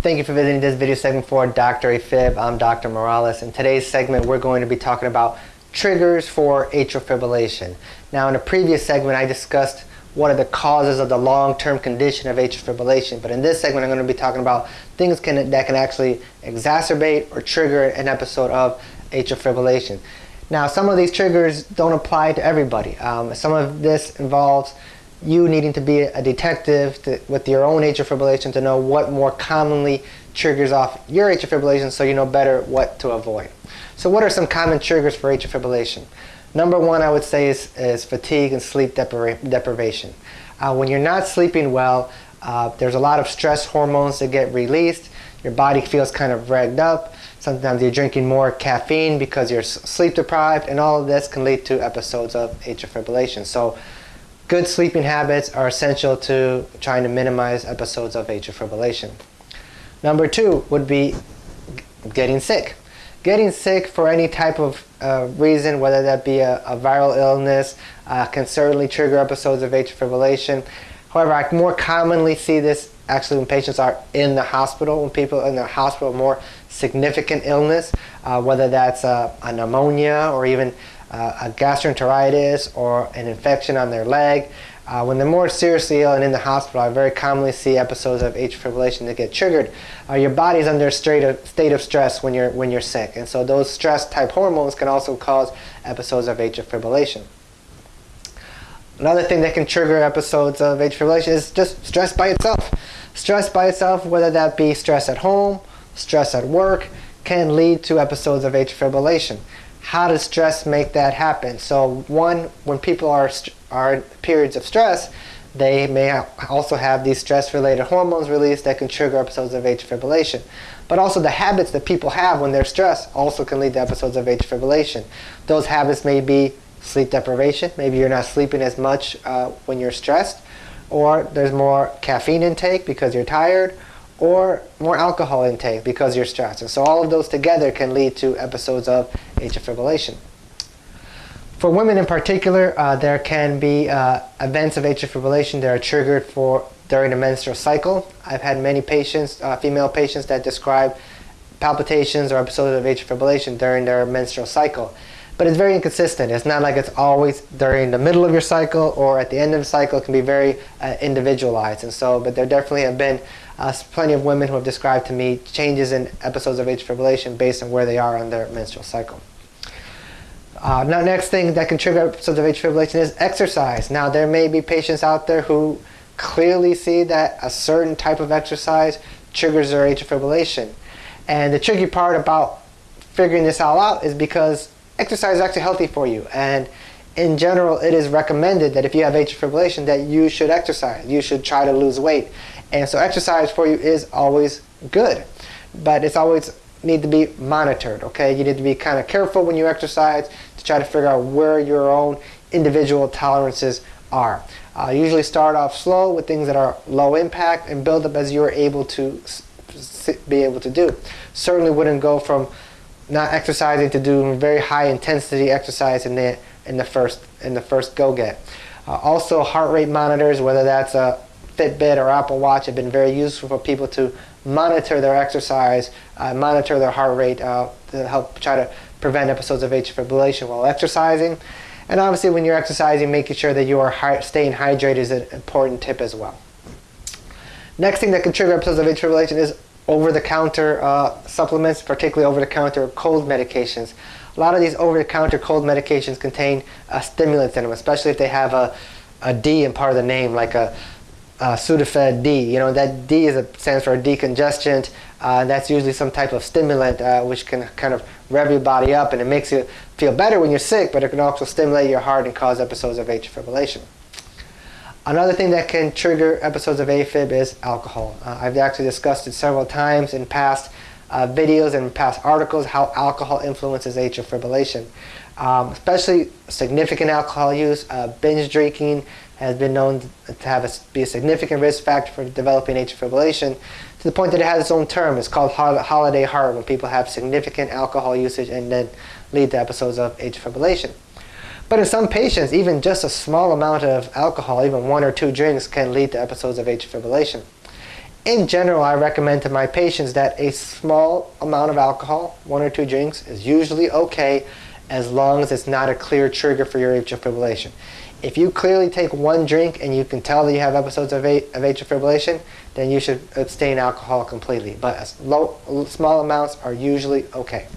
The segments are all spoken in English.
Thank you for visiting this video segment for Dr. AFib. I'm Dr. Morales. In today's segment, we're going to be talking about triggers for atrial fibrillation. Now, in a previous segment, I discussed what are the causes of the long-term condition of atrial fibrillation. But in this segment, I'm going to be talking about things can, that can actually exacerbate or trigger an episode of atrial fibrillation. Now, some of these triggers don't apply to everybody. Um, some of this involves you needing to be a detective to, with your own atrial fibrillation to know what more commonly triggers off your atrial fibrillation so you know better what to avoid. So what are some common triggers for atrial fibrillation? Number one I would say is, is fatigue and sleep depri deprivation. Uh, when you're not sleeping well, uh, there's a lot of stress hormones that get released. Your body feels kind of ragged up. Sometimes you're drinking more caffeine because you're sleep deprived and all of this can lead to episodes of atrial fibrillation. So Good sleeping habits are essential to trying to minimize episodes of atrial fibrillation. Number two would be getting sick. Getting sick for any type of uh, reason, whether that be a, a viral illness, uh, can certainly trigger episodes of atrial fibrillation. However, I more commonly see this actually when patients are in the hospital, when people in the hospital more significant illness, uh, whether that's a, a pneumonia or even uh, a gastroenteritis or an infection on their leg. Uh, when they're more seriously ill and in the hospital, I very commonly see episodes of atrial fibrillation that get triggered. Uh, your body's under a state of, state of stress when you're, when you're sick, and so those stress type hormones can also cause episodes of atrial fibrillation. Another thing that can trigger episodes of atrial fibrillation is just stress by itself. Stress by itself, whether that be stress at home, stress at work, can lead to episodes of atrial fibrillation how does stress make that happen? So one, when people are, are in periods of stress, they may also have these stress-related hormones released that can trigger episodes of atrial fibrillation. But also the habits that people have when they're stressed also can lead to episodes of atrial fibrillation. Those habits may be sleep deprivation. Maybe you're not sleeping as much uh, when you're stressed. Or there's more caffeine intake because you're tired or more alcohol intake because you're stressed. And so all of those together can lead to episodes of atrial fibrillation. For women in particular, uh, there can be uh, events of atrial fibrillation that are triggered for during the menstrual cycle. I've had many patients, uh, female patients, that describe palpitations or episodes of atrial fibrillation during their menstrual cycle. But it's very inconsistent. It's not like it's always during the middle of your cycle or at the end of the cycle. It can be very uh, individualized. And so, but there definitely have been uh, plenty of women who have described to me changes in episodes of atrial fibrillation based on where they are on their menstrual cycle. Uh, now, next thing that can trigger episodes of atrial fibrillation is exercise. Now, there may be patients out there who clearly see that a certain type of exercise triggers their atrial fibrillation. And the tricky part about figuring this all out is because exercise is actually healthy for you. And in general, it is recommended that if you have atrial fibrillation that you should exercise. You should try to lose weight. And so exercise for you is always good, but it's always need to be monitored, okay? You need to be kind of careful when you exercise to try to figure out where your own individual tolerances are. Uh, usually start off slow with things that are low impact and build up as you're able to be able to do. Certainly wouldn't go from not exercising to doing very high intensity exercise in the in the first in the first go get. Uh, also heart rate monitors, whether that's a Fitbit or Apple Watch have been very useful for people to monitor their exercise, uh, monitor their heart rate uh, to help try to prevent episodes of atrial fibrillation while exercising. And obviously when you're exercising, making sure that you are staying hydrated is an important tip as well. Next thing that can trigger episodes of atrial fibrillation is over-the-counter uh, supplements, particularly over-the-counter cold medications. A lot of these over-the-counter cold medications contain uh, stimulants in them, especially if they have a, a D in part of the name, like a uh, Sudafed D. You know, that D is a, stands for a decongestant. Uh, that's usually some type of stimulant uh, which can kind of rev your body up and it makes you feel better when you're sick, but it can also stimulate your heart and cause episodes of atrial fibrillation. Another thing that can trigger episodes of AFib is alcohol. Uh, I've actually discussed it several times in past uh, videos and past articles how alcohol influences atrial fibrillation. Um, especially significant alcohol use, uh, binge drinking, has been known to have a, be a significant risk factor for developing atrial fibrillation to the point that it has its own term. It's called holiday heart when people have significant alcohol usage and then lead to episodes of atrial fibrillation. But in some patients, even just a small amount of alcohol, even one or two drinks, can lead to episodes of atrial fibrillation. in general, I recommend to my patients that a small amount of alcohol, one or two drinks, is usually okay as long as it's not a clear trigger for your atrial fibrillation. If you clearly take one drink and you can tell that you have episodes of, a, of atrial fibrillation, then you should abstain alcohol completely. But low, small amounts are usually okay.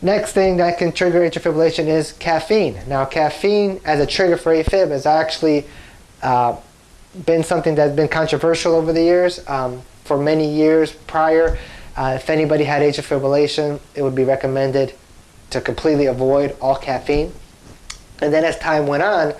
Next thing that can trigger atrial fibrillation is caffeine. Now, caffeine as a trigger for AFib has actually uh, been something that's been controversial over the years. Um, for many years prior, uh, if anybody had atrial fibrillation, it would be recommended to completely avoid all caffeine. And then as time went on,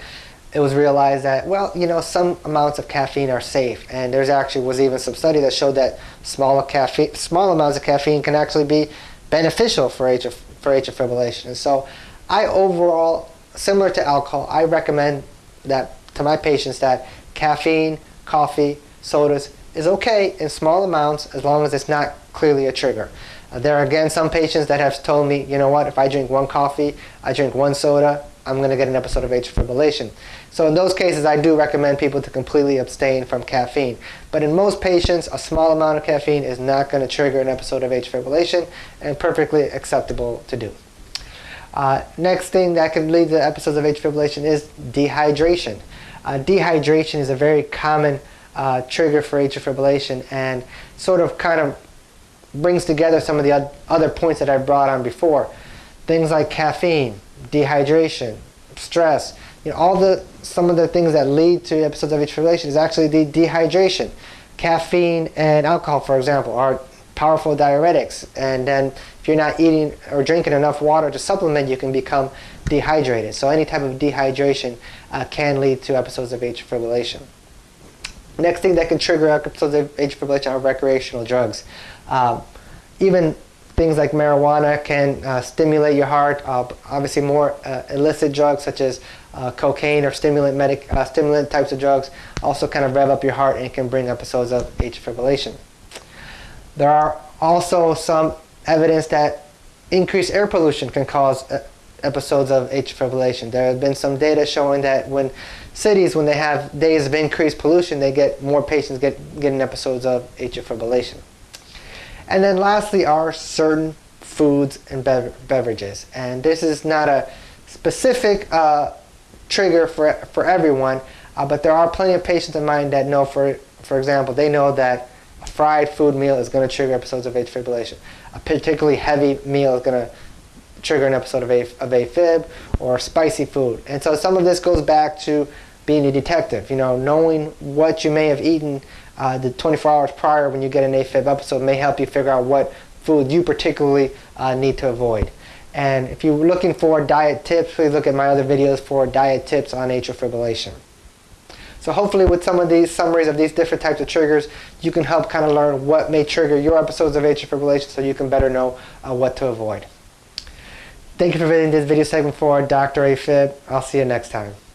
it was realized that, well, you know, some amounts of caffeine are safe. And there's actually was even some study that showed that small, caffeine, small amounts of caffeine can actually be beneficial for atrial, for atrial fibrillation. So I overall, similar to alcohol, I recommend that to my patients that caffeine, coffee, sodas is okay in small amounts as long as it's not clearly a trigger. Uh, there are again some patients that have told me, you know what, if I drink one coffee, I drink one soda, I'm going to get an episode of atrial fibrillation. So in those cases, I do recommend people to completely abstain from caffeine. But in most patients, a small amount of caffeine is not going to trigger an episode of atrial fibrillation and perfectly acceptable to do. Uh, next thing that can lead to episodes of atrial fibrillation is dehydration. Uh, dehydration is a very common uh, trigger for atrial fibrillation and sort of kind of brings together some of the other points that I brought on before. Things like caffeine, dehydration, stress, you know, all the some of the things that lead to episodes of atrial fibrillation is actually the dehydration. Caffeine and alcohol, for example, are powerful diuretics, and then if you're not eating or drinking enough water to supplement, you can become dehydrated. So any type of dehydration uh, can lead to episodes of atrial fibrillation. Next thing that can trigger episodes of atrial fibrillation are recreational drugs. Um, even things like marijuana can uh, stimulate your heart. Uh, obviously, more uh, illicit drugs such as uh, cocaine or stimulant, medic, uh, stimulant types of drugs also kind of rev up your heart and can bring episodes of atrial fibrillation. There are also some evidence that increased air pollution can cause uh, episodes of atrial fibrillation. There have been some data showing that when cities, when they have days of increased pollution, they get more patients get, getting episodes of atrial fibrillation. And then lastly are certain foods and bev beverages. And this is not a specific uh, trigger for, for everyone, uh, but there are plenty of patients of mine that know, for, for example, they know that a fried food meal is going to trigger episodes of atrial fibrillation. A particularly heavy meal is going to trigger an episode of, a, of AFib or spicy food. And so some of this goes back to being a detective, you know, knowing what you may have eaten uh, the 24 hours prior when you get an AFib episode may help you figure out what food you particularly uh, need to avoid. And if you're looking for diet tips, please look at my other videos for diet tips on atrial fibrillation. So hopefully with some of these summaries of these different types of triggers, you can help kind of learn what may trigger your episodes of atrial fibrillation so you can better know uh, what to avoid. Thank you for visiting this video segment for Dr. AFib. I'll see you next time.